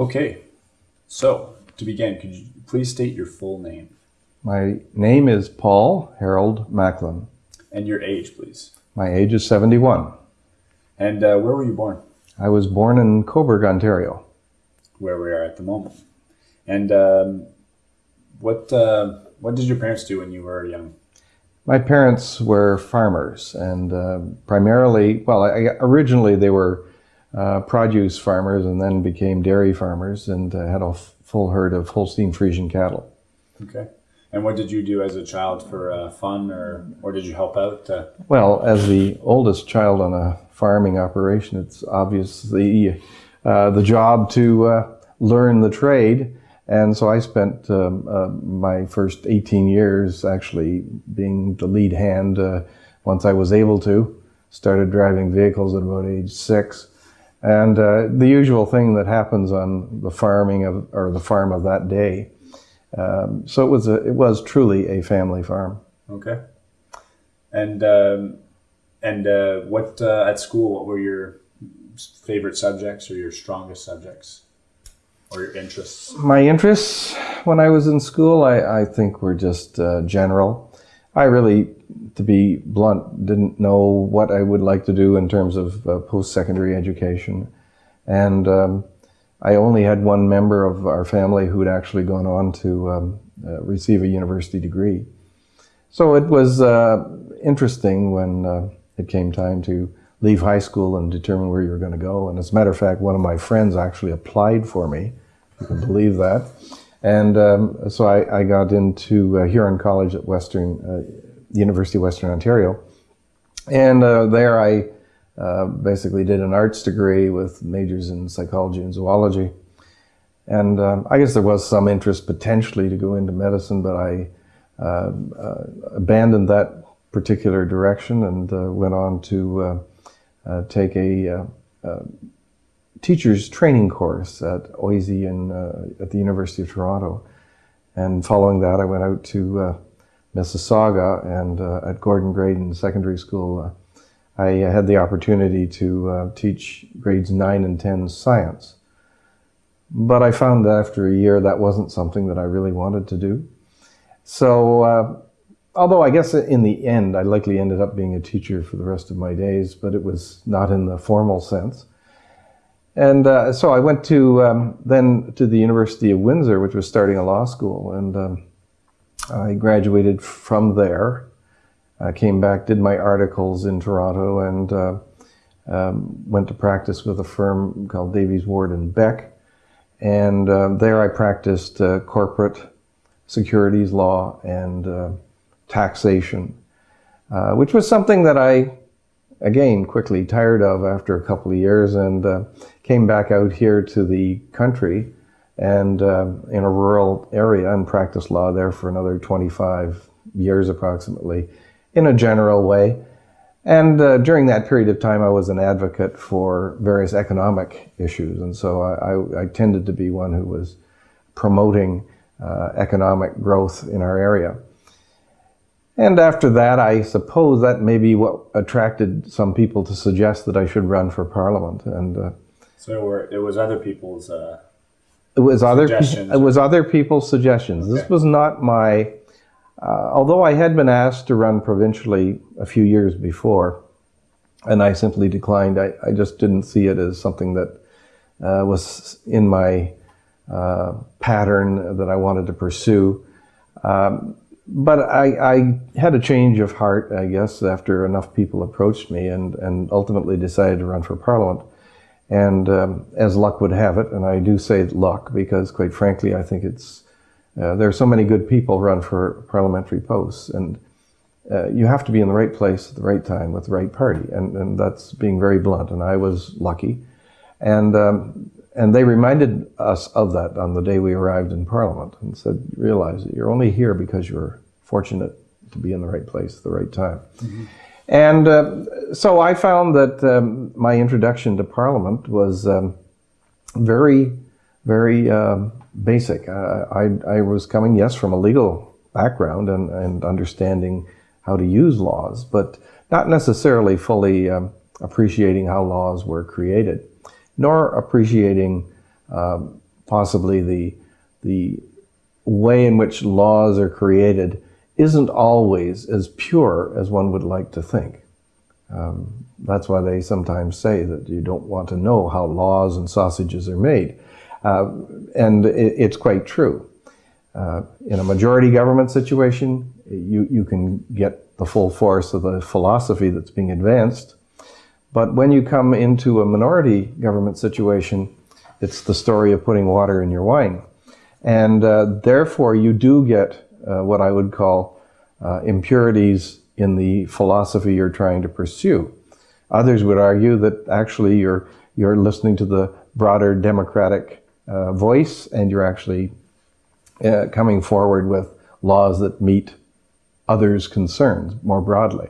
Okay, so to begin, could you please state your full name My name is Paul Harold Macklin. and your age, please? My age is 71. And uh, where were you born? I was born in Cobourg, Ontario. Where we are at the moment. And um, what uh, what did your parents do when you were young? My parents were farmers and uh, primarily, well, I, originally they were uh, produce farmers and then became dairy farmers and uh, had a f- full herd of Holstein Friesian cattle. Okay. And what did you do as a child for uh, fun, or or did you help out? Uh, Well, as the oldest child on a farming operation, it's obviously uh, the job to uh, learn the trade. And so I spent um, uh, my first 18 years actually being the lead hand uh, once I was able to. Started driving vehicles at about age six. And uh, the usual thing that happens on the farming of, or the farm of that day. Um, so it was, a, it was truly a family farm. okay. And um, and uh, what uh, at school? What were your favorite subjects or your strongest subjects or your interests? My interests when I was in school, I, I think were just uh, general. I really, to be blunt, didn't know what I would like to do in terms of uh, post-secondary education. And um, I only had one member of our family who had actually gone on to um, uh, receive a university degree. So it was uh, interesting when uh, it came time to leave high school and determine where you were going to go. And as a matter of fact, one of my friends actually applied for me. You can believe that. And um, so I, I, got into uh, Huron College at Western uh, University of Western Ontario, and uh, there I uh, basically did an arts degree with majors in psychology and zoology. And um, I guess there was some interest potentially to go into medicine, but I uh, uh, abandoned that particular direction and went on to take a teacher's training course at OISE in, uh, at the University of Toronto. And following that, I went out to uh, Mississauga and uh, at Gordon Graydon Secondary School. Uh, I had the opportunity to uh, teach grades 9 and 10 science. But I found that after a year that wasn't something that I really wanted to do. So, uh, although I guess in the end I likely ended up being a teacher for the rest of my days, but it was not in the formal sense. And uh, so I went to um, then to the University of Windsor, which was starting a law school, and um, I graduated from there. I came back, did my articles in Toronto, and uh, um, went to practice with a firm called Davies Ward and Beck. And uh, there I practiced uh, corporate securities law and uh, taxation, uh, which was something that I again quickly tired of after a couple of years and uh, came back out here to the country and uh, in a rural area and practiced law there for another 25 years approximately in a general way. And uh, during that period of time, I was an advocate for various economic issues. And so I, I, I tended to be one who was promoting uh, economic growth in our area. And after that, I suppose that may be what attracted some people to suggest that I should run for parliament. And uh, so were, it was other people's. Uh, it was other suggestions. it was other people's suggestions. Okay. This was not my. Uh, although I had been asked to run provincially a few years before, and I simply declined. I, I just didn't see it as something that uh, was in my uh, pattern that I wanted to pursue. Um, but I, I, had a change of heart, I guess, after enough people approached me and, and ultimately decided to run for Parliament. And um, as luck would have it, and I do say luck because, quite frankly, I think it's uh, there are so many good people run for parliamentary posts, and uh, you have to be in the right place at the right time with the right party, and, and that's being very blunt. And I was lucky, and um, and they reminded us of that on the day we arrived in Parliament and said, realize that you're only here because you're fortunate to be in the right place at the right time. Mm-hmm. And uh, so I found that um, my introduction to Parliament was um, very, very um, basic. Uh, I, I, was coming, yes, from a legal background and, and understanding how to use laws, but not necessarily fully um, appreciating how laws were created nor appreciating um, possibly the the way in which laws are created isn't always as pure as one would like to think. Um, that's why they sometimes say that you don't want to know how laws and sausages are made. Uh, and it, it's quite true. Uh, in a majority government situation, you, you can get the full force of the philosophy that's being advanced. But when you come into a minority government situation, it's the story of putting water in your wine. And uh, therefore, you do get uh, what I would call uh, impurities in the philosophy you're trying to pursue. Others would argue that actually you're, you're listening to the broader democratic uh, voice and you're actually uh, coming forward with laws that meet others' concerns more broadly.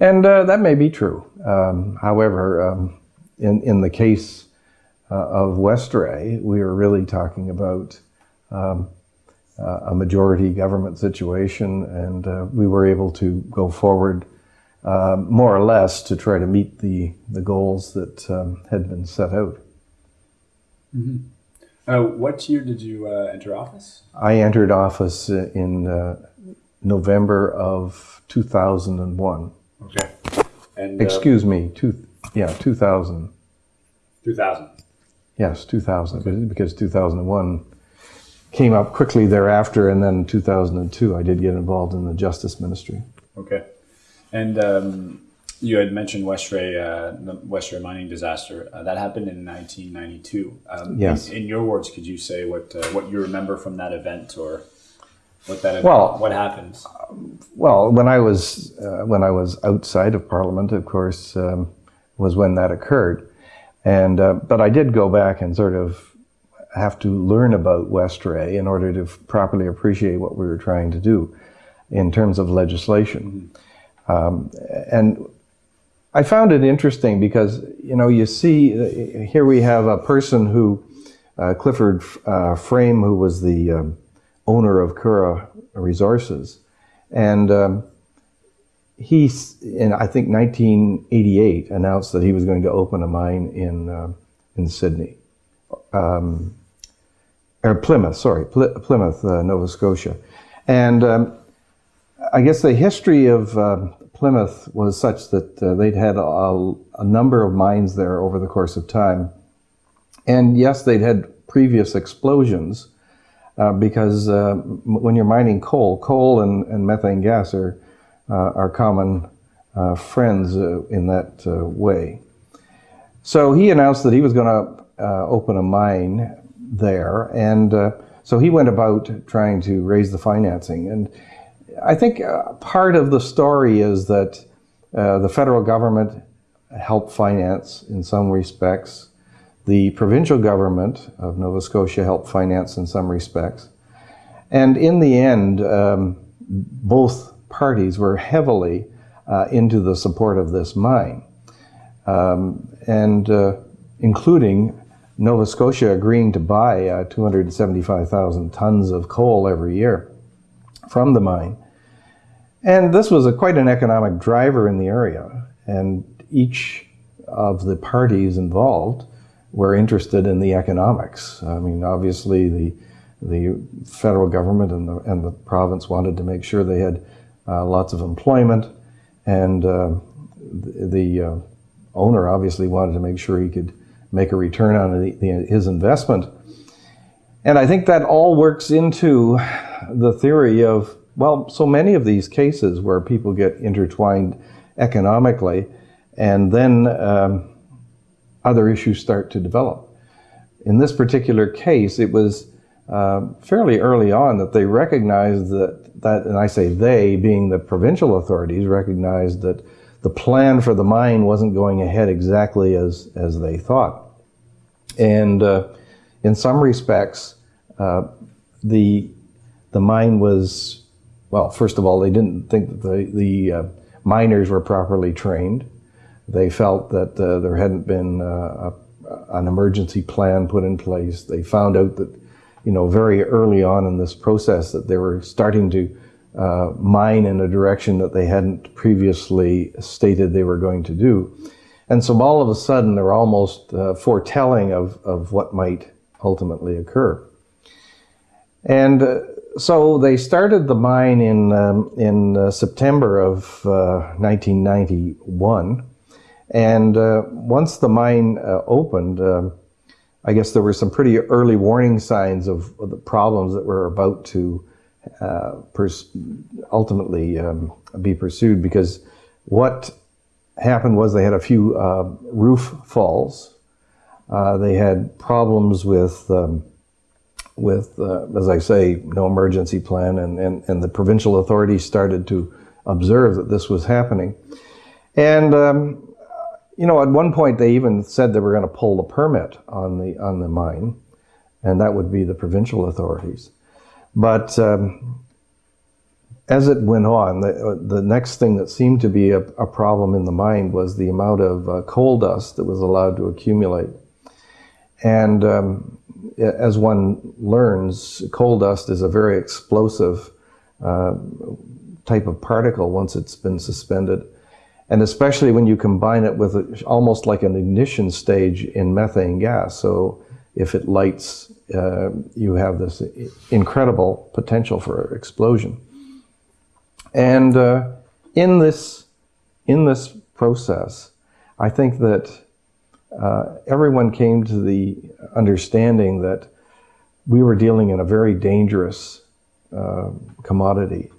And uh, that may be true. Um, however, um, in, in the case uh, of Westray, we are really talking about um, uh, a majority government situation, and uh, we were able to go forward uh, more or less to try to meet the, the goals that um, had been set out. Mm-hmm. Uh, what year did you uh, enter office? I entered office in November of 2001. Okay. And, Excuse me, two, yeah, 2000. 2000. Yes, 2000, okay. because 2001 came up quickly thereafter, and then 2002 I did get involved in the Justice Ministry. Okay. And um, you had mentioned Westray, uh, the Westray mining disaster. Uh, that happened in 1992. Um, yes. In, in, your words, could you say what uh, what you remember from that event, or what that well, what happens? Well, when I was uh, when I was outside of Parliament, of course, um, was when that occurred. And uh, but I did go back and sort of have to learn about Westray in order to properly appreciate what we were trying to do in terms of legislation. Mm-hmm. Um, and I found it interesting because you know you see uh, here we have a person who uh, Clifford uh, Frame, who was the um, owner of Curragh Resources, and um, he, in I think 1988, announced that he was going to open a mine in uh, in Sydney, um, or Plymouth. Sorry, Pl- Plymouth, uh, Nova Scotia, and um, I guess the history of uh, Plymouth was such that uh, they'd had a, a, number of mines there over the course of time, and yes, they'd had previous explosions. Uh, because uh, when you're mining coal, coal and, and methane gas are uh, our common uh, friends in that way. So he announced that he was going to open a mine there, and so he went about trying to raise the financing. And I think part of the story is that the federal government helped finance in some respects. The provincial government of Nova Scotia helped finance in some respects. And in the end, um, both parties were heavily uh, into the support of this mine, um, and uh, including Nova Scotia agreeing to buy uh, 275,000 tons of coal every year from the mine. And this was a, quite an economic driver in the area, and each of the parties involved were interested in the economics. I mean, obviously, the the federal government and the, and the province wanted to make sure they had uh, lots of employment, and uh, the, uh, owner obviously wanted to make sure he could make a return on the, the, his investment. And I think that all works into the theory of, well, so many of these cases where people get intertwined economically, and then um, other issues start to develop. In this particular case, it was uh, fairly early on that they recognized that, that, and I say they, being the provincial authorities, recognized that the plan for the mine wasn't going ahead exactly as, as they thought. And uh, in some respects, uh, the, the mine was, well, first of all, they didn't think that the, the uh, miners were properly trained. They felt that uh, there hadn't been uh, a, an emergency plan put in place. They found out that you know, very early on in this process that they were starting to uh, mine in a direction that they hadn't previously stated they were going to do. And so all of a sudden, they're almost uh, foretelling of, of what might ultimately occur. And uh, so they started the mine in, um, in uh, September of uh, 1991. And uh, once the mine uh, opened, um, I guess there were some pretty early warning signs of, of the problems that were about to uh, ultimately um, be pursued because what happened was they had a few roof falls. they had problems with um, with, uh, as I say, no emergency plan, and, and, and the provincial authorities started to observe that this was happening. And, um, you know, at one point they even said they were going to pull the permit on the, on the mine, and that would be the provincial authorities. But um, as it went on, the, uh, the next thing that seemed to be a, a, problem in the mine was the amount of uh, coal dust that was allowed to accumulate. And um, as one learns, coal dust is a very explosive uh, type of particle once it's been suspended. And especially when you combine it with a, almost like an ignition stage in methane gas. So if it lights, uh, you have this incredible potential for explosion. And uh, in this in this process, I think that uh, everyone came to the understanding that we were dealing in a very dangerous uh, commodity.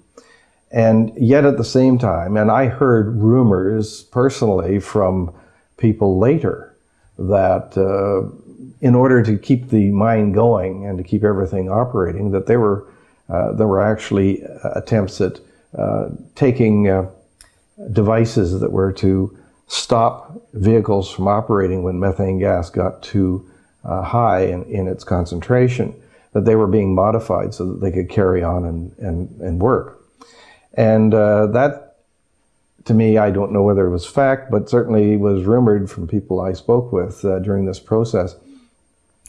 And yet at the same time, and I heard rumors personally from people later that uh, in order to keep the mine going and to keep everything operating, that there were uh, there were actually attempts at uh, taking uh, devices that were to stop vehicles from operating when methane gas got too uh, high in, in, its concentration, that they were being modified so that they could carry on and, and, and work. And uh, that, to me, I don't know whether it was fact, but certainly was rumored from people I spoke with uh, during this process.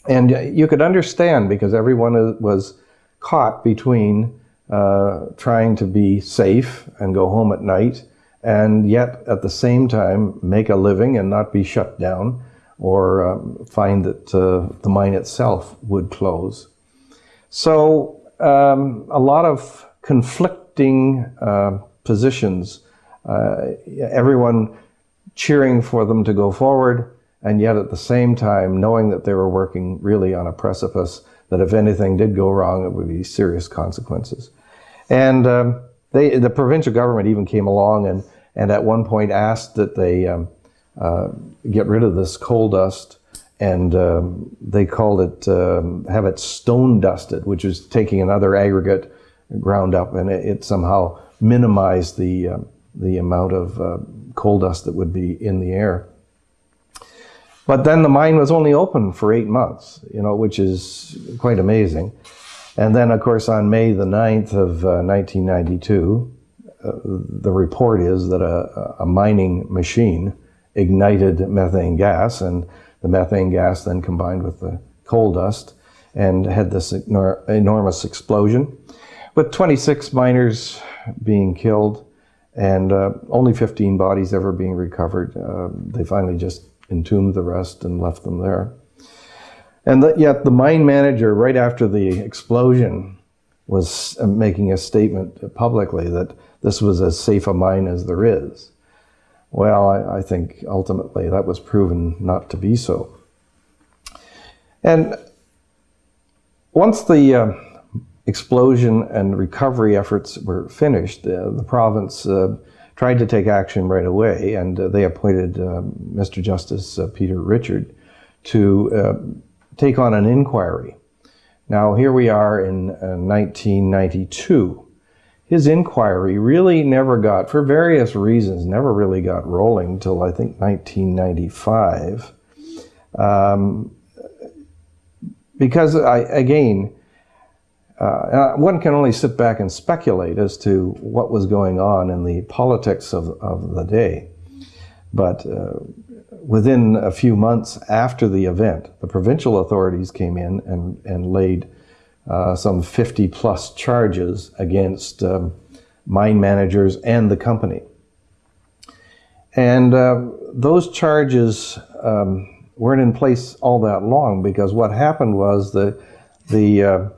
And you could understand because everyone was caught between uh, trying to be safe and go home at night and yet at the same time make a living and not be shut down or um, find that uh, the mine itself would close. So um, a lot of uh, positions, uh, everyone cheering for them to go forward, and yet at the same time knowing that they were working really on a precipice that if anything did go wrong, it would be serious consequences. And um, they, the provincial government even came along and, and at one point asked that they um, uh, get rid of this coal dust and um, they called it, um, have it stone dusted, which is taking another aggregate ground up and it, it somehow minimized the, uh, the amount of uh, coal dust that would be in the air. But then the mine was only open for eight months, you know, which is quite amazing. And then, of course, on May the 9th of uh, 1992, uh, the report is that a, a, mining machine ignited methane gas, and the methane gas then combined with the coal dust and had this enor enormous explosion, with 26 miners being killed and uh, only 15 bodies ever being recovered. Uh, they finally just entombed the rest and left them there. And the, yet the mine manager, right after the explosion, was uh, making a statement publicly that this was as safe a mine as there is. Well, I, I think ultimately that was proven not to be so. And once the uh, explosion and recovery efforts were finished, uh, the province uh, tried to take action right away, and uh, they appointed Mr. Um, Justice uh, Peter Richard to uh, take on an inquiry. Now, here we are in 1992 his inquiry really never got, for various reasons, never really got rolling until I think 1995. Um, because, I, again, uh, uh, one can only sit back and speculate as to what was going on in the politics of, of the day. But uh, within a few months after the event, the provincial authorities came in and, and laid uh, some 50 plus charges against um, mine managers and the company. And uh, those charges um, weren't in place all that long because what happened was the the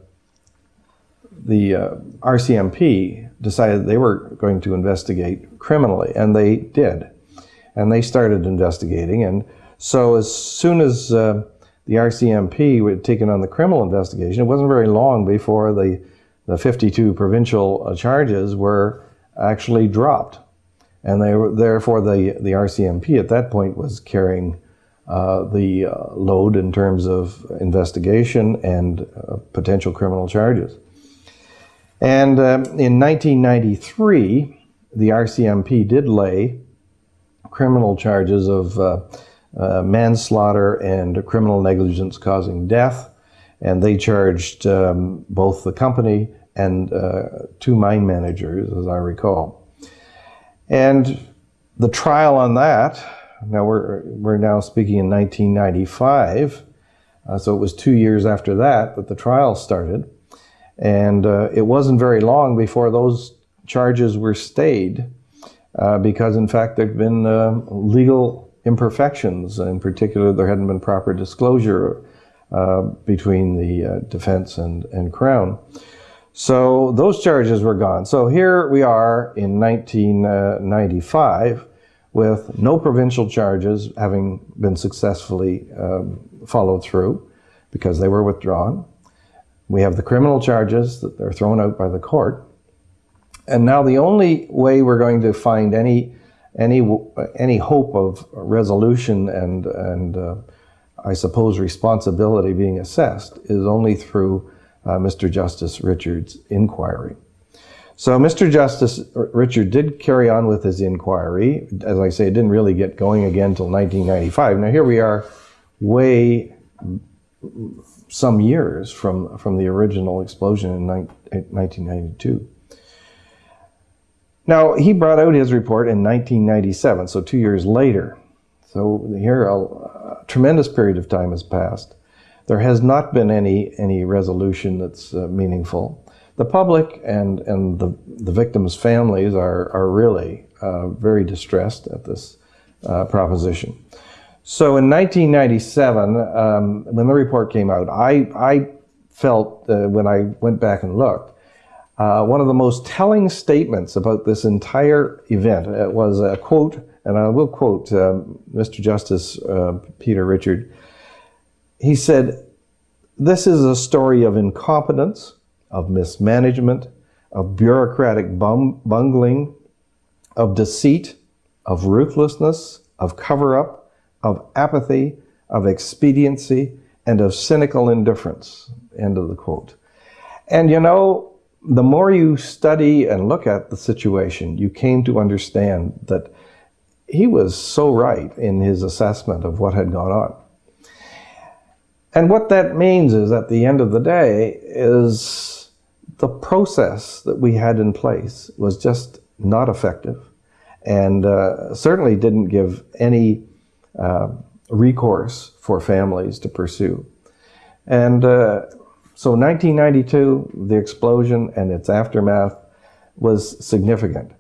the uh, RCMP decided they were going to investigate criminally, and they did, and they started investigating. And so as soon as uh, the RCMP had taken on the criminal investigation, it wasn't very long before the the 52 provincial uh, charges were actually dropped, and they were therefore the the RCMP at that point was carrying uh, the uh, load in terms of investigation and uh, potential criminal charges. And um, in 1993, the RCMP did lay criminal charges of uh, uh, manslaughter and criminal negligence causing death, and they charged um, both the company and two mine managers, as I recall. And the trial on that now we're, we're now speaking in 1995, uh, so it was two years after that that the trial started. And uh, it wasn't very long before those charges were stayed uh, because, in fact, there had been uh, legal imperfections. In particular, there hadn't been proper disclosure uh, between the uh, defense and, and Crown. So those charges were gone. So here we are in 1995 with no provincial charges having been successfully um, followed through because they were withdrawn. We have the criminal charges that are thrown out by the court. And now the only way we're going to find any any any hope of resolution and and uh, I suppose responsibility being assessed is only through uh, Mr. Justice Richard's inquiry. So Mr. Justice Richard did carry on with his inquiry. As I say, it didn't really get going again until 1995. Now here we are way some years from, from the original explosion in 1992. Now, he brought out his report in 1997, so two years later. So here a, a tremendous period of time has passed. There has not been any, any resolution that's uh, meaningful the public and, and the, the victims' families are, are really uh, very distressed at this uh, proposition. So in 1997, um, when the report came out, I, I felt uh, when I went back and looked, uh, one of the most telling statements about this entire event uh, was a quote, and I will quote um, Mr. Justice uh, Peter Richard. He said, This is a story of incompetence, of mismanagement, of bureaucratic bungling, of deceit, of ruthlessness, of cover up, of apathy, of expediency, and of cynical indifference. End of the quote. And you know, the more you study and look at the situation, you came to understand that he was so right in his assessment of what had gone on. And what that means is, at the end of the day, is the process that we had in place was just not effective and uh, certainly didn't give any uh, recourse for families to pursue. And uh, so 1992, the explosion and its aftermath was significant.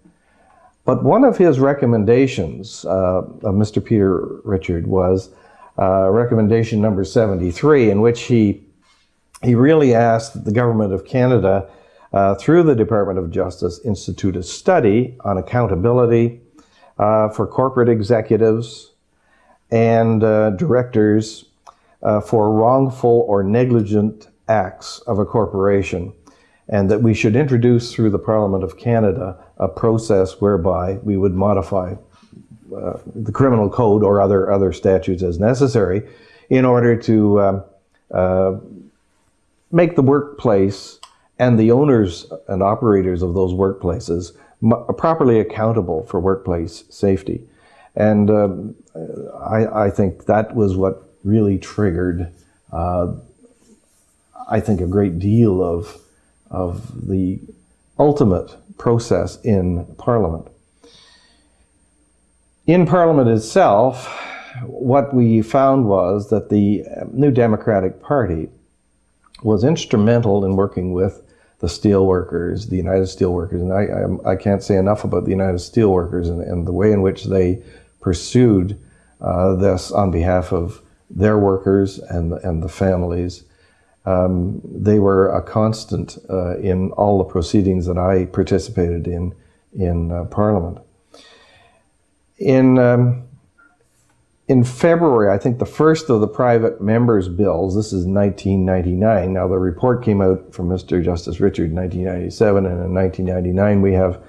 But one of his recommendations uh, of Mr. Peter Richard was uh, recommendation number 73, in which he he really asked the government of Canada, uh, through the Department of Justice, institute a study on accountability uh, for corporate executives and uh, directors uh, for wrongful or negligent acts of a corporation, and that we should introduce through the Parliament of Canada a process whereby we would modify uh, the criminal code or other other statutes as necessary in order to um, uh, make the workplace and the owners and operators of those workplaces properly accountable for workplace safety. And um, I, I, think that was what really triggered, uh, I think, a great deal of, of the ultimate process in Parliament. In Parliament itself, what we found was that the New Democratic Party was instrumental in working with the steelworkers, the United Steelworkers, and I, I, I, can't say enough about the United Steelworkers and, and the way in which they pursued uh, this on behalf of their workers and, and the families. Um, they were a constant uh, in all the proceedings that I participated in in uh, Parliament. In um, in February, I think the first of the private members' bills, this is 1999. Now, the report came out from Mr. Justice Richard in 1997, and in 1999, we have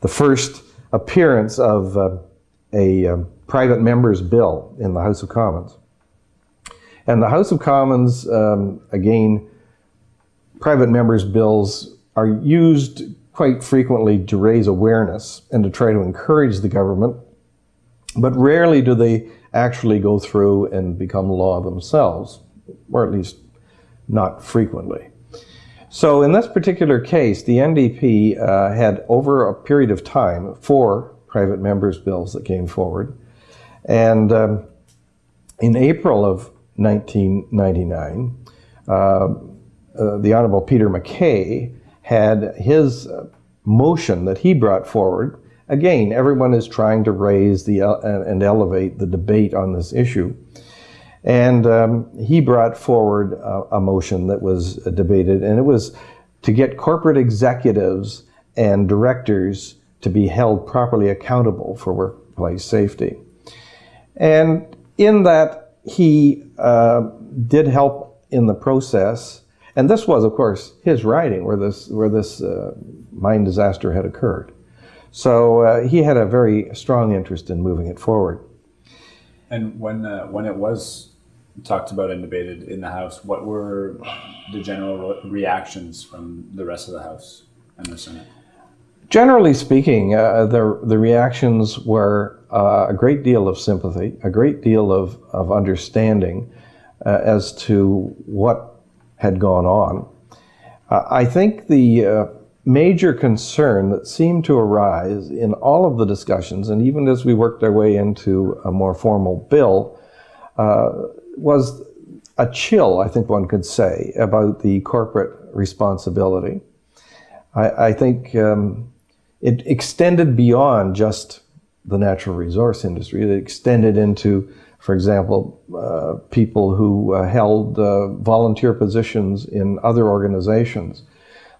the first appearance of uh, a um, private members' bill in the House of Commons. And the House of Commons, um, again, private members' bills are used quite frequently to raise awareness and to try to encourage the government, but rarely do they actually go through and become law themselves, or at least not frequently. So in this particular case, the NDP uh, had over a period of time four private members' bills that came forward. And um, in April of 1999, uh, uh, the Honorable Peter MacKay had his uh, motion that he brought forward Again, everyone is trying to raise the uh, and elevate the debate on this issue. And um, he brought forward a, a motion that was debated, and it was to get corporate executives and directors to be held properly accountable for workplace safety. And in that, he uh, did help in the process. And this was, of course, his riding where this, where this uh, mine disaster had occurred. So uh, he had a very strong interest in moving it forward. And when uh, when it was talked about and debated in the House, what were the general reactions from the rest of the House and the Senate? Generally speaking, uh, the the reactions were uh, a great deal of sympathy, a great deal of of understanding uh, as to what had gone on. Uh, I think the major concern that seemed to arise in all of the discussions, and even as we worked our way into a more formal bill, uh, was a chill, I think one could say, about the corporate responsibility. I, I think um, it extended beyond just the natural resource industry. It extended into, for example, uh, people who uh, held uh, volunteer positions in other organizations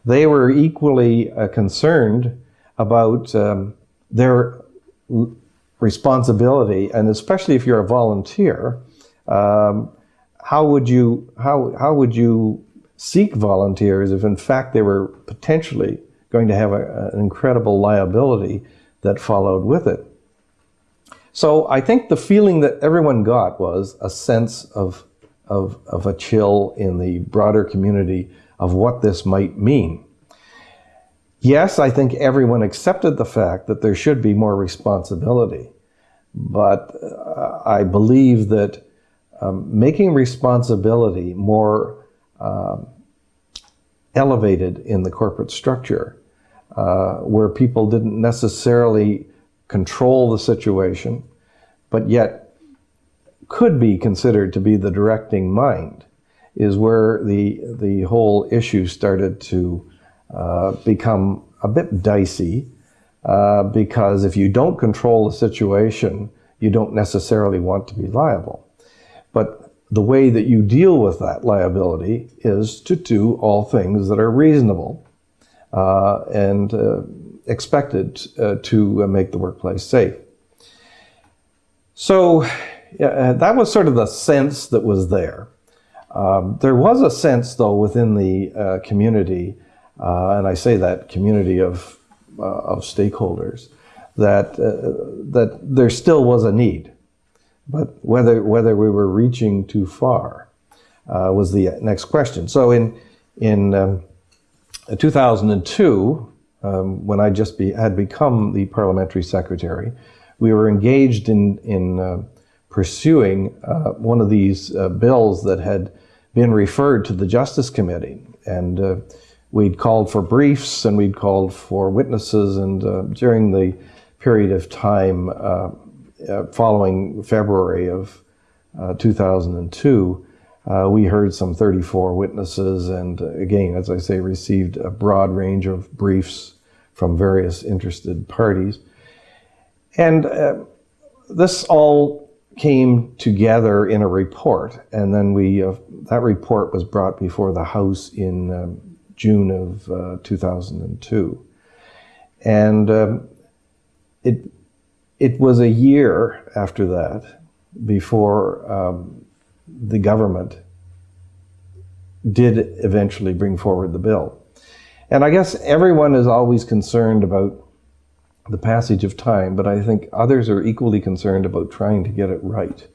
they were equally uh, concerned about um, their responsibility, and especially if you're a volunteer, um, how would you how how would you seek volunteers if in fact they were potentially going to have a, an incredible liability that followed with it? So I think the feeling that everyone got was a sense of of, of a chill in the broader community of what this might mean. Yes, I think everyone accepted the fact that there should be more responsibility, but uh, I believe that um, making responsibility more um, elevated in the corporate structure, uh, where people didn't necessarily control the situation, but yet could be considered to be the directing mind, is where the the whole issue started to uh, become a bit dicey uh, because if you don't control the situation, you don't necessarily want to be liable. But the way that you deal with that liability is to do all things that are reasonable and uh, expected uh, to make the workplace safe. So that was sort of the sense that was there. Um, there was a sense, though, within the uh, community, uh, and I say that community of, uh, of stakeholders, that, uh, that there still was a need. But whether, whether we were reaching too far uh, was the next question. So in, in um, 2002, um, when I just be, had become the parliamentary secretary, we were engaged in, in uh, pursuing uh, one of these uh, bills that had been referred to the Justice Committee. And uh, we'd called for briefs and we'd called for witnesses. And uh, during the period of time uh, uh following February of uh, 2002, uh, we heard some 34 witnesses and again, as I say, received a broad range of briefs from various interested parties. And this all came together in a report, and then we uh, that report was brought before the House in um, June of uh, 2002, and um, it it was a year after that before um, the government did eventually bring forward the bill. And I guess everyone is always concerned about the passage of time, but I think others are equally concerned about trying to get it right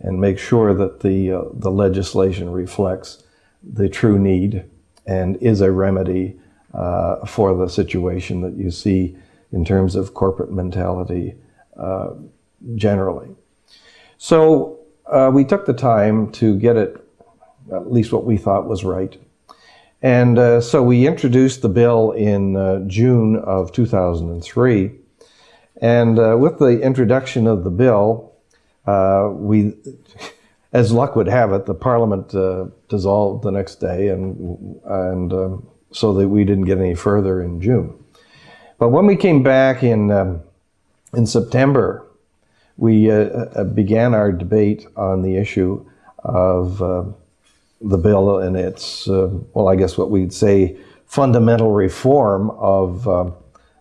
and make sure that the, uh, the legislation reflects the true need and is a remedy uh, for the situation that you see in terms of corporate mentality uh, generally. So uh, we took the time to get it at least what we thought was right. And uh, so we introduced the bill in uh, June of 2003. And uh, with the introduction of the bill, uh, we, as luck would have it, the Parliament uh, dissolved the next day, and and um, so that we didn't get any further in June. But when we came back in um, in September, we uh, began our debate on the issue of the bill and its, uh, well, I guess what we'd say, fundamental reform of uh,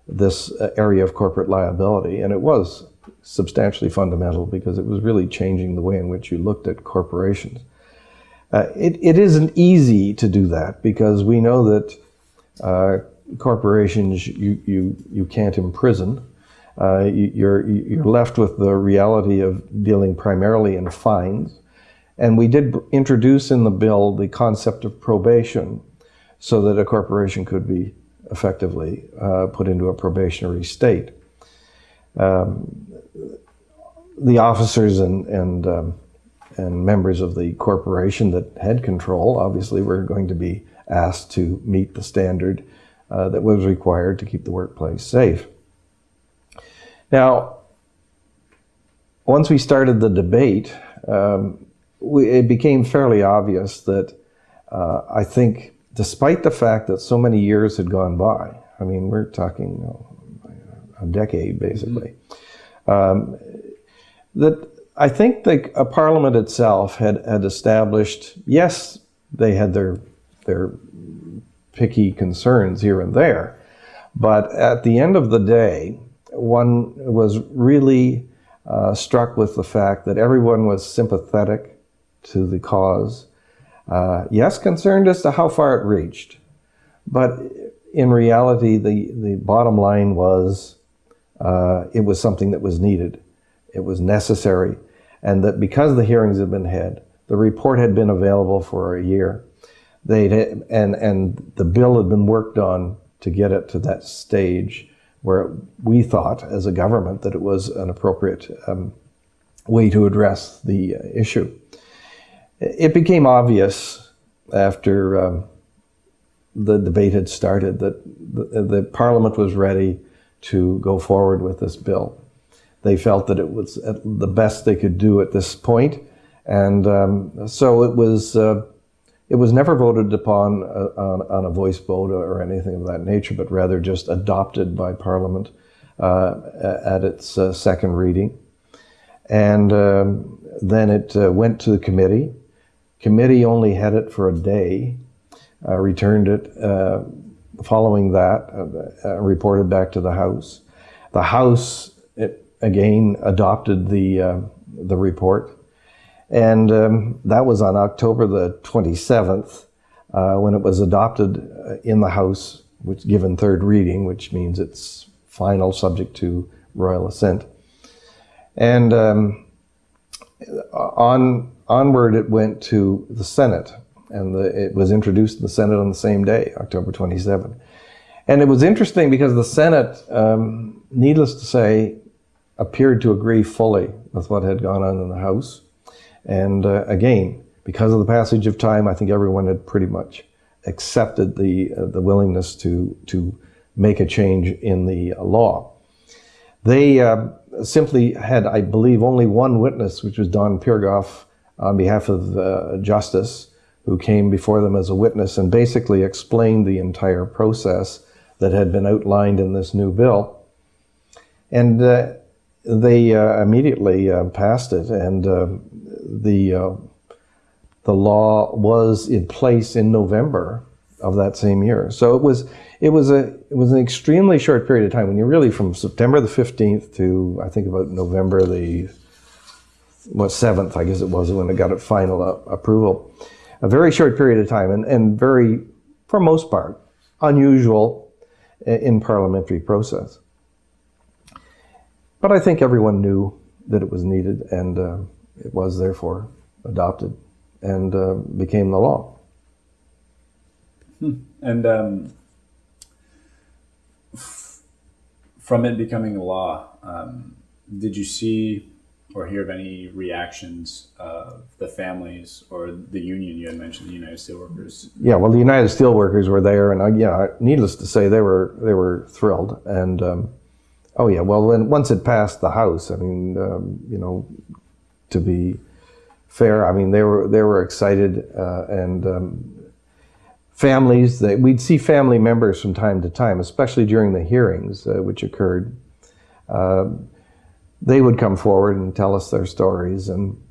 this area of corporate liability. And it was substantially fundamental because it was really changing the way in which you looked at corporations. Uh, it, it isn't easy to do that because we know that uh, corporations you, you, you can't imprison. Uh, you, you're, you're left with the reality of dealing primarily in fines. And we did introduce in the bill the concept of probation so that a corporation could be effectively uh, put into a probationary state. Um, the officers and, and, um, and members of the corporation that had control obviously were going to be asked to meet the standard uh, that was required to keep the workplace safe. Now, once we started the debate, um, we, it became fairly obvious that uh, I think, despite the fact that so many years had gone by, I mean, we're talking you know, a decade basically, mm-hmm. um, that I think the a Parliament itself had, had established, yes, they had their, their picky concerns here and there, but at the end of the day, one was really uh, struck with the fact that everyone was sympathetic to the cause. Uh, yes, concerned as to how far it reached, but in reality, the, the bottom line was uh, it was something that was needed. It was necessary. And that because the hearings had been had, the report had been available for a year, they'd, and, and the bill had been worked on to get it to that stage where we thought as a government that it was an appropriate um, way to address the issue. It became obvious after um, the debate had started that the, the, Parliament was ready to go forward with this bill. They felt that it was the best they could do at this point, and um, so it was. Uh, it was never voted upon uh, on, on, a voice vote or anything of that nature, but rather just adopted by Parliament uh, at its uh, second reading. And um, then it uh, went to the committee, Committee only had it for a day, uh, returned it uh, following that, reported back to the House. The House, it, again, adopted the, the report. And um, that was on October the 27th when it was adopted in the House, which given third reading, which means it's final subject to royal assent. And um, on onward, it went to the Senate, and the, it was introduced in the Senate on the same day, October 27. And it was interesting because the Senate, um, needless to say, appeared to agree fully with what had gone on in the House. And uh, again, because of the passage of time, I think everyone had pretty much accepted the uh, the willingness to to make a change in the law. They uh, simply had, I believe, only one witness, which was Don Piragoff, on behalf of uh, Justice, who came before them as a witness and basically explained the entire process that had been outlined in this new bill. And uh, they uh, immediately uh, passed it, and uh, the uh, the law was in place in November of that same year. So it was it was a it was an extremely short period of time. When you're really from September the 15th to I think about November the what seventh, I guess it was when it got final uh, approval. A very short period of time, and, and very, for most part, unusual in parliamentary process. But I think everyone knew that it was needed, and uh, it was therefore adopted and uh, became the law. Hmm. And um, f- from it becoming a law, um, did you see or hear of any reactions of the families or the union you had mentioned, the United Steelworkers? Yeah, well, the United Steelworkers were there, and uh, yeah, needless to say, they were they were thrilled. And um, oh yeah, well, when once it passed the House, I mean, um, you know, to be fair, I mean, they were they were excited, uh, and um, families that we'd see family members from time to time, especially during the hearings uh, which occurred. Uh, they would come forward and tell us their stories and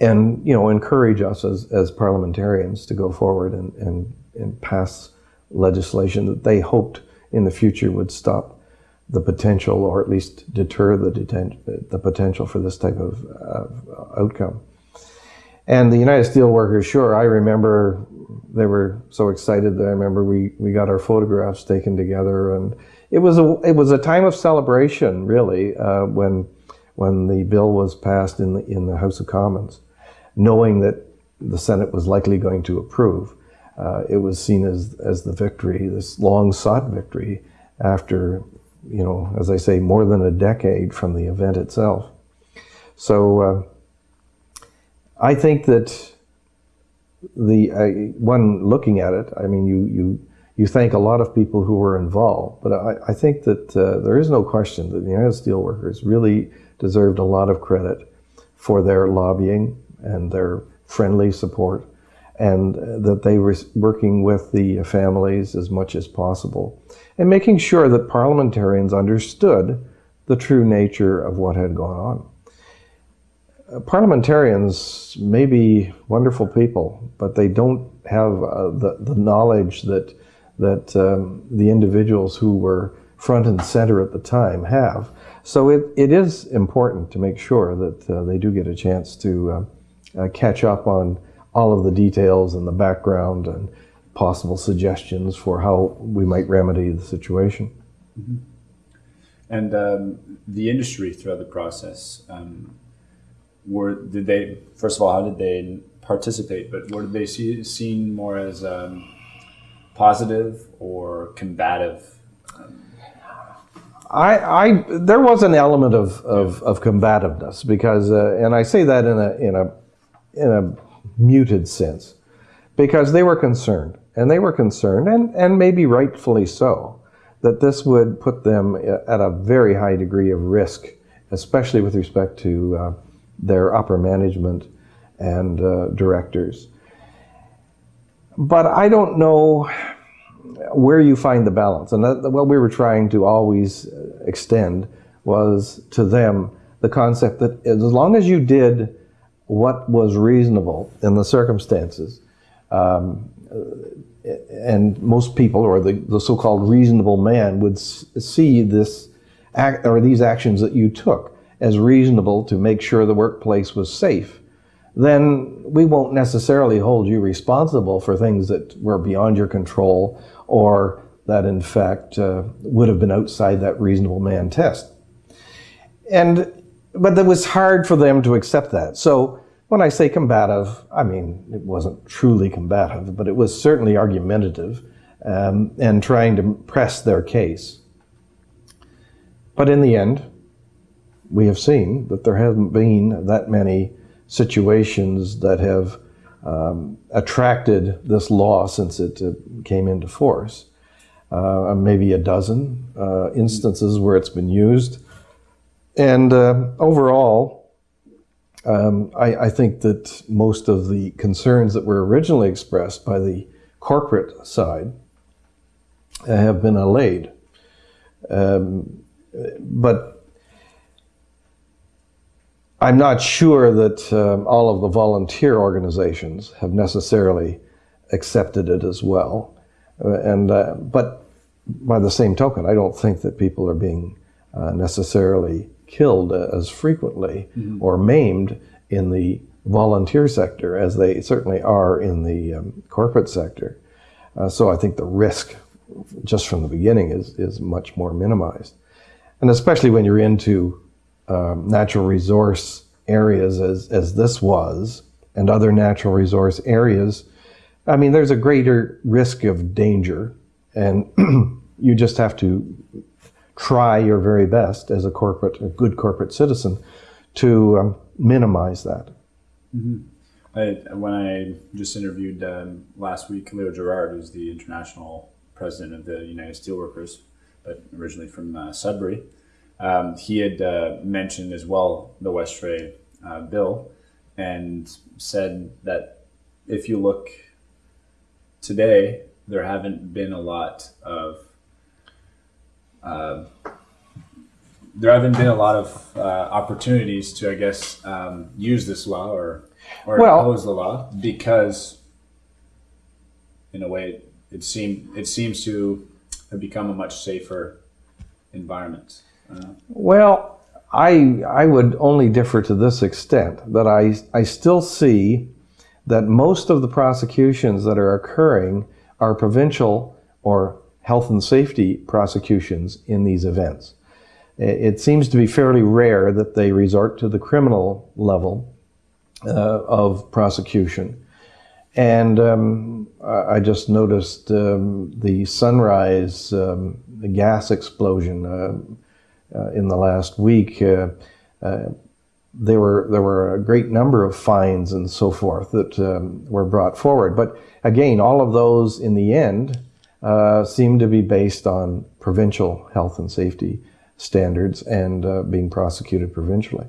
and you know encourage us as, as parliamentarians to go forward and, and, and pass legislation that they hoped in the future would stop the potential or at least deter the, the potential for this type of uh, outcome. And the United Steelworkers, sure, I remember they were so excited that I remember we, we got our photographs taken together and it was a it was a time of celebration, really, uh, when when the bill was passed in the in the House of Commons, knowing that the Senate was likely going to approve. Uh, it was seen as as the victory, this long sought victory, after you know, as I say, more than a decade from the event itself. So uh, I think that the uh, one looking at it, I mean, you you you thank a lot of people who were involved. But I, I think that uh, there is no question that the United Steelworkers really deserved a lot of credit for their lobbying and their friendly support, and that they were working with the families as much as possible, and making sure that parliamentarians understood the true nature of what had gone on. Uh, parliamentarians may be wonderful people, but they don't have uh, the, the knowledge that that um, the individuals who were front and center at the time have. So it, it is important to make sure that uh, they do get a chance to uh, uh, catch up on all of the details and the background and possible suggestions for how we might remedy the situation. Mm-hmm. And um, the industry throughout the process, um, were did they first of all how did they participate? But were they see, seen more as um, positive or combative? I, I, there was an element of, of, of combativeness because, uh, and I say that in a, in a, in a muted sense, because they were concerned, and they were concerned, and, and maybe rightfully so, that this would put them at a very high degree of risk, especially with respect to uh, their upper management and uh, directors. But I don't know where you find the balance. And that, what we were trying to always extend was to them the concept that as long as you did what was reasonable in the circumstances, um, and most people, or the, the so-called reasonable man, would see this act or these actions that you took as reasonable to make sure the workplace was safe then we won't necessarily hold you responsible for things that were beyond your control or that in fact uh, would have been outside that reasonable man test. And but it was hard for them to accept that. So when I say combative, I mean it wasn't truly combative, but it was certainly argumentative um, and trying to press their case. But in the end, we have seen that there haven't been that many situations that have um, attracted this law since it uh, came into force. Uh, maybe a dozen uh, instances where it's been used. And uh, overall, um, I, I, think that most of the concerns that were originally expressed by the corporate side have been allayed. Um, but I'm not sure that um, all of the volunteer organizations have necessarily accepted it as well. Uh, and uh, but by the same token, I don't think that people are being uh, necessarily killed as frequently or maimed in the volunteer sector as they certainly are in the um, corporate sector. Uh, so I think the risk just from the beginning is, is much more minimized. And especially when you're into um, natural resource areas as, as this was and other natural resource areas, I mean, there's a greater risk of danger and you just have to try your very best as a corporate, a good corporate citizen to um, minimize that. I, when I just interviewed um, last week Leo Gerard, who's the international president of the United Steelworkers, but originally from uh, Sudbury, um, he had uh, mentioned as well the Westray uh, bill and said that if you look today, there haven't been a lot of uh, there haven't been a lot of uh, opportunities to, I guess, um, use this law or or Well- oppose the law because, in a way, it seem it seems to have become a much safer environment. Uh, Well, I, I would only differ to this extent that I, I still see that most of the prosecutions that are occurring are provincial or health and safety prosecutions in these events. It seems to be fairly rare that they resort to the criminal level uh, of prosecution. And um, I just noticed um, the Sunrise um, the gas explosion uh, uh, in the last week. Uh, uh, there were there were a great number of fines and so forth that um, were brought forward. But again, all of those in the end uh, seem to be based on provincial health and safety standards and uh, being prosecuted provincially.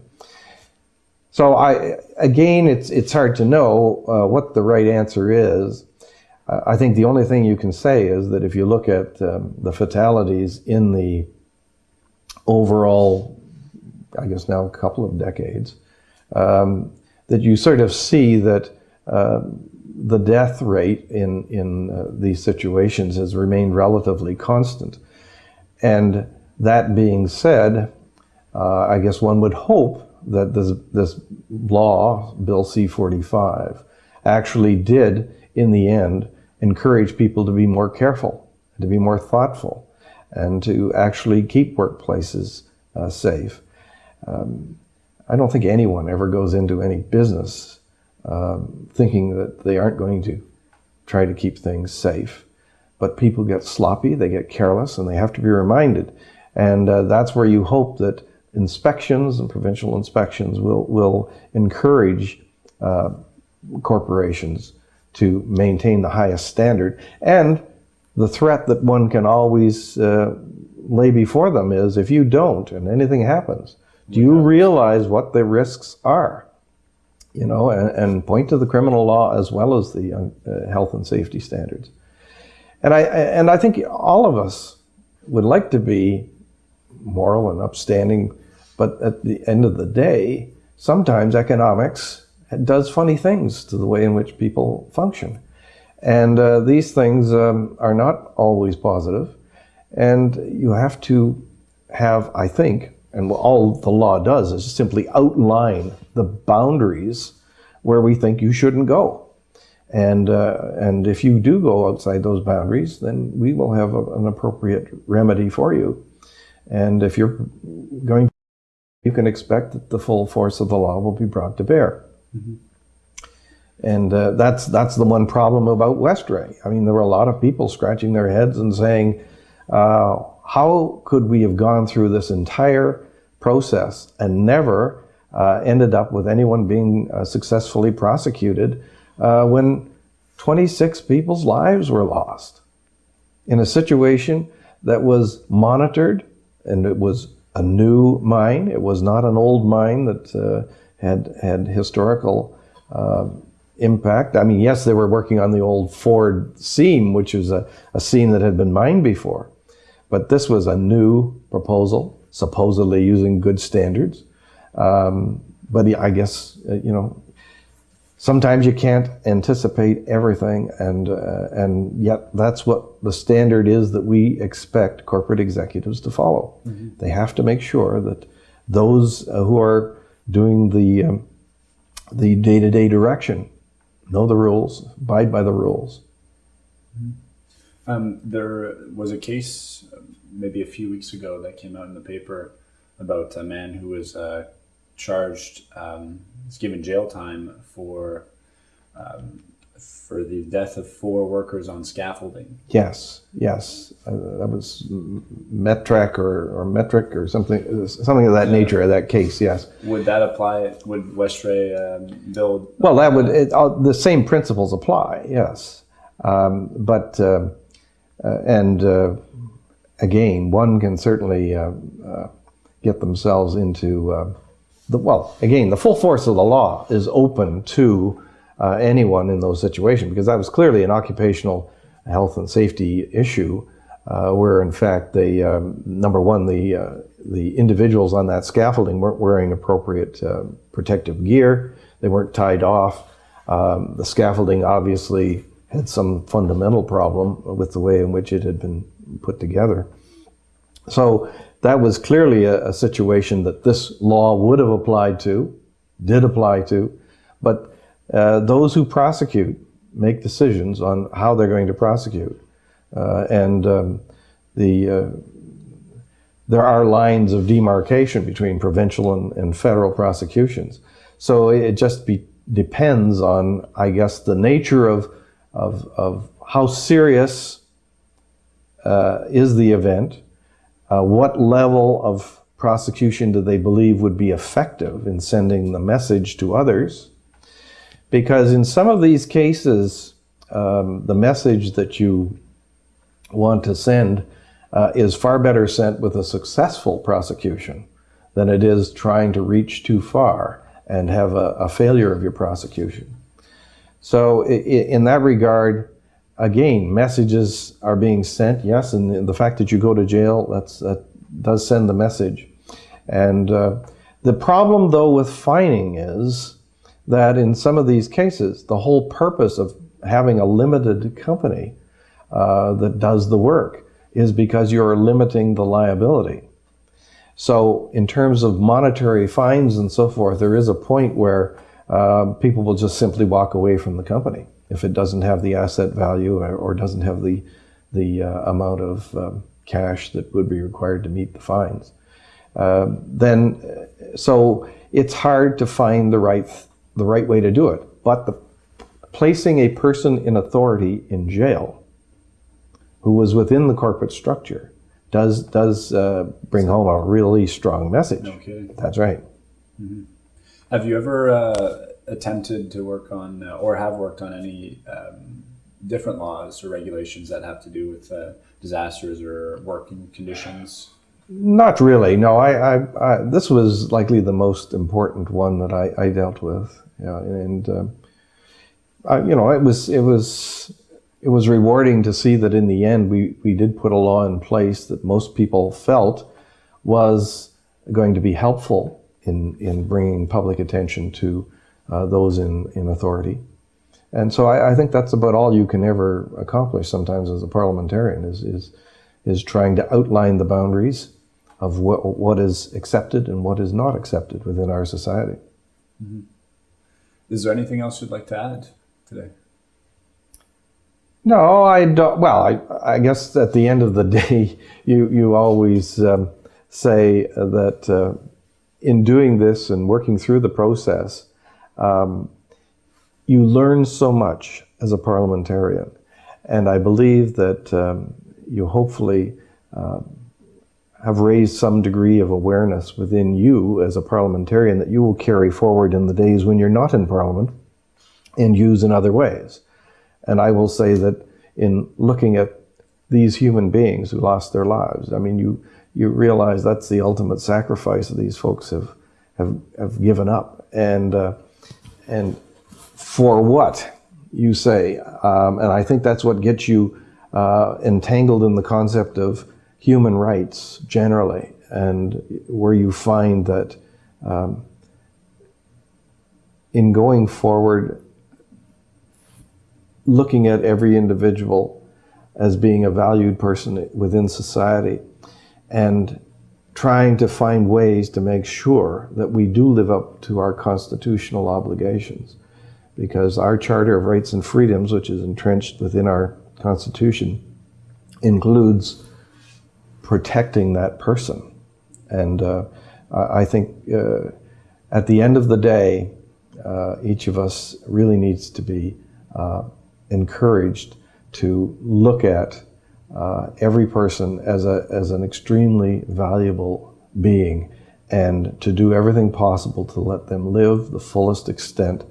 So I again, it's it's hard to know uh, what the right answer is. Uh, I think the only thing you can say is that if you look at um, the fatalities in the overall, I guess now a couple of decades, um, that you sort of see that uh, the death rate in in uh, these situations has remained relatively constant. And that being said, uh, I guess one would hope that this, this law, Bill C-45, actually did, in the end, encourage people to be more careful, to be more thoughtful, and to actually keep workplaces uh, safe. Um, I don't think anyone ever goes into any business um, thinking that they aren't going to try to keep things safe. But people get sloppy, they get careless, and they have to be reminded. And uh, that's where you hope that inspections and provincial inspections will, will encourage uh, corporations to maintain the highest standard. And the threat that one can always uh, lay before them is if you don't and anything happens, do you realize what the risks are? You know, and, and point to the criminal law as well as the uh, health and safety standards. And I, and I think all of us would like to be moral and upstanding, but at the end of the day, sometimes economics does funny things to the way in which people function. And uh, these things um, are not always positive. And you have to have, I think, and all the law does is simply outline the boundaries where we think you shouldn't go. And, uh, and if you do go outside those boundaries, then we will have a, an appropriate remedy for you. And if you're going, you can expect that the full force of the law will be brought to bear. And uh, that's that's the one problem about Westray. I mean, there were a lot of people scratching their heads and saying, uh, "How could we have gone through this entire process and never uh, ended up with anyone being uh, successfully prosecuted uh, when 26 people's lives were lost in a situation that was monitored and it was a new mine. It was not an old mine that uh, had had historical." Uh, impact. I mean, yes, they were working on the old Foord seam, which was a, a seam that had been mined before. But this was a new proposal, supposedly using good standards. Um, but I guess uh, you know sometimes you can't anticipate everything, and uh, and yet that's what the standard is that we expect corporate executives to follow. They have to make sure that those uh, who are doing the um, the day-to-day direction know the rules, abide by the rules. Um, there was a case maybe a few weeks ago that came out in the paper about a man who was uh, charged, um, was given jail time for um, for the death of four workers on scaffolding. Yes, yes, uh, that was Metric or, or Metric or something, something of that nature. That case, yes. Would that apply? Would Westray um, build? Well, that would it, uh, the same principles apply. Yes, um, but uh, uh, and uh, again, one can certainly uh, uh, get themselves into uh, the well. Again, the full force of the law is open to uh, anyone in those situations because that was clearly an occupational health and safety issue, uh, where in fact the um, number one the the individuals on that scaffolding weren't wearing appropriate uh, protective gear. They weren't tied off. Um, the scaffolding obviously had some fundamental problem with the way in which it had been put together. So that was clearly a, a situation that this law would have applied to, did apply to, but uh, those who prosecute make decisions on how they're going to prosecute. Uh, and um, the, uh, there are lines of demarcation between provincial and, and federal prosecutions. So it just be, depends on, I guess, the nature of, of, of how serious uh, is the event, uh, what level of prosecution do they believe would be effective in sending the message to others, because in some of these cases, um, the message that you want to send uh, is far better sent with a successful prosecution than it is trying to reach too far and have a, a failure of your prosecution. So, in that regard, again, messages are being sent, yes, and the fact that you go to jail, that does send the message. And uh, the problem, though, with fining is that in some of these cases, the whole purpose of having a limited company uh, that does the work is because you're limiting the liability. So, in terms of monetary fines and so forth, there is a point where uh, people will just simply walk away from the company if it doesn't have the asset value or, or doesn't have the the uh, amount of um, cash that would be required to meet the fines. Uh, then, so it's hard to find the right the right way to do it. But the, placing a person in authority in jail who was within the corporate structure does does uh, bring home a really strong message. No kidding. That's right. Have you ever uh, attempted to work on uh, or have worked on any um, different laws or regulations that have to do with uh, disasters or working conditions? Not really. No, I, I, I this was likely the most important one that I, I dealt with. Yeah, and um, I, you know, it was it was it was rewarding to see that in the end we we did put a law in place that most people felt was going to be helpful in in bringing public attention to uh, those in in authority. And so I, I think that's about all you can ever accomplish sometimes as a parliamentarian is is is trying to outline the boundaries of what, what is accepted and what is not accepted within our society. Is there anything else you'd like to add today? No, I don't. Well, I, I guess at the end of the day, you, you always um, say that uh, in doing this and working through the process, um, you learn so much as a parliamentarian. And I believe that um, you hopefully uh, have raised some degree of awareness within you as a parliamentarian that you will carry forward in the days when you're not in parliament and use in other ways. And I will say that in looking at these human beings who lost their lives, I mean, you, you realize that's the ultimate sacrifice that these folks have, have, have given up. And, uh, and for what, you say. Um, and I think that's what gets you uh, entangled in the concept of human rights generally, and where you find that um, in going forward, looking at every individual as being a valued person within society and trying to find ways to make sure that we do live up to our constitutional obligations. Because our Charter of Rights and Freedoms, which is entrenched within our Constitution, includes protecting that person. And uh, I think uh, at the end of the day, uh, each of us really needs to be uh, encouraged to look at uh, every person as, a, as an extremely valuable being and to do everything possible to let them live the fullest extent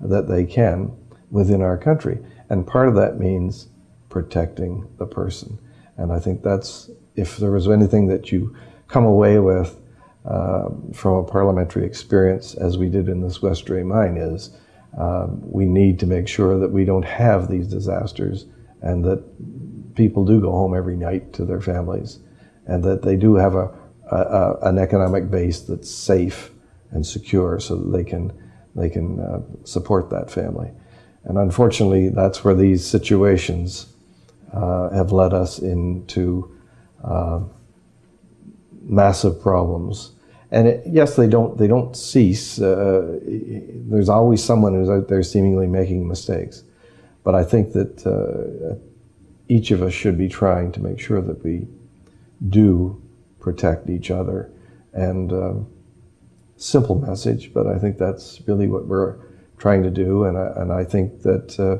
that they can within our country. And part of that means protecting the person. And I think that's, if there was anything that you come away with uh, from a parliamentary experience, as we did in this Westray mine, is um, we need to make sure that we don't have these disasters and that people do go home every night to their families and that they do have a, a, a an economic base that's safe and secure so that they can, they can uh, support that family. And unfortunately, that's where these situations uh, have led us into uh, massive problems. And it, yes, they don't they don't cease. Uh, there's always someone who's out there seemingly making mistakes, but I think that uh, each of us should be trying to make sure that we do protect each other. And um, simple message, but I think that's really what we're trying to do. And I, and I think that uh,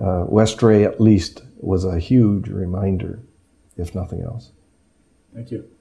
uh, Westray at least was a huge reminder, if nothing else. Thank you.